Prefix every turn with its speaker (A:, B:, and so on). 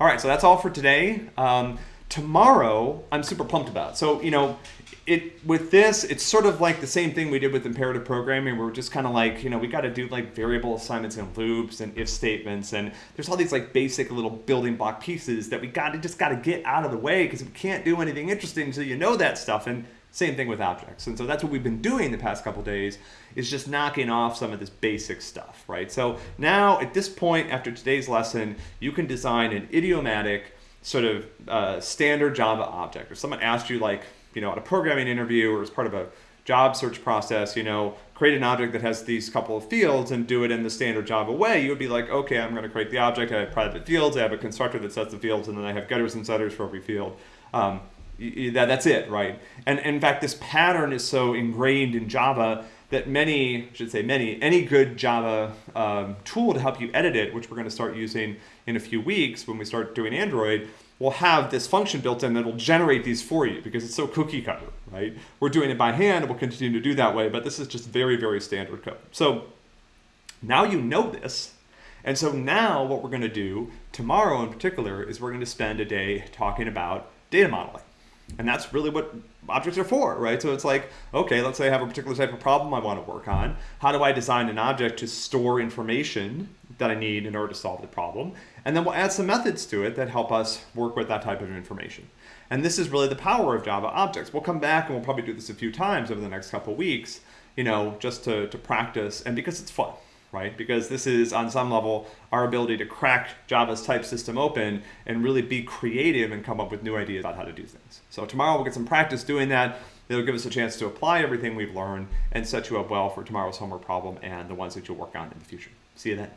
A: All right, so that's all for today. Um, tomorrow, I'm super pumped about. So, you know, it with this, it's sort of like the same thing we did with imperative programming. We're just kind of like, you know, we got to do like variable assignments and loops and if statements, and there's all these like basic little building block pieces that we got to just got to get out of the way because we can't do anything interesting until you know that stuff. And same thing with objects. And so that's what we've been doing the past couple days is just knocking off some of this basic stuff, right? So now at this point after today's lesson, you can design an idiomatic sort of uh, standard Java object. If someone asked you like, you know, at a programming interview or as part of a job search process, you know, create an object that has these couple of fields and do it in the standard Java way, you would be like, okay, I'm going to create the object. I have private fields. I have a constructor that sets the fields, and then I have getters and setters for every field. Um, that, that's it, right? And, and in fact, this pattern is so ingrained in Java that many, I should say many, any good Java um, tool to help you edit it, which we're going to start using in a few weeks when we start doing Android, will have this function built in that'll generate these for you because it's so cookie cutter, right? We're doing it by hand we'll continue to do that way, but this is just very, very standard code. So now you know this. And so now what we're going to do tomorrow in particular is we're going to spend a day talking about data modeling. And that's really what objects are for, right? So it's like, okay, let's say I have a particular type of problem I want to work on. How do I design an object to store information that I need in order to solve the problem? And then we'll add some methods to it that help us work with that type of information. And this is really the power of Java objects. We'll come back and we'll probably do this a few times over the next couple weeks, you know, just to, to practice and because it's fun right? Because this is, on some level, our ability to crack Java's type system open and really be creative and come up with new ideas about how to do things. So tomorrow we'll get some practice doing that. It'll give us a chance to apply everything we've learned and set you up well for tomorrow's homework problem and the ones that you'll work on in the future. See you then.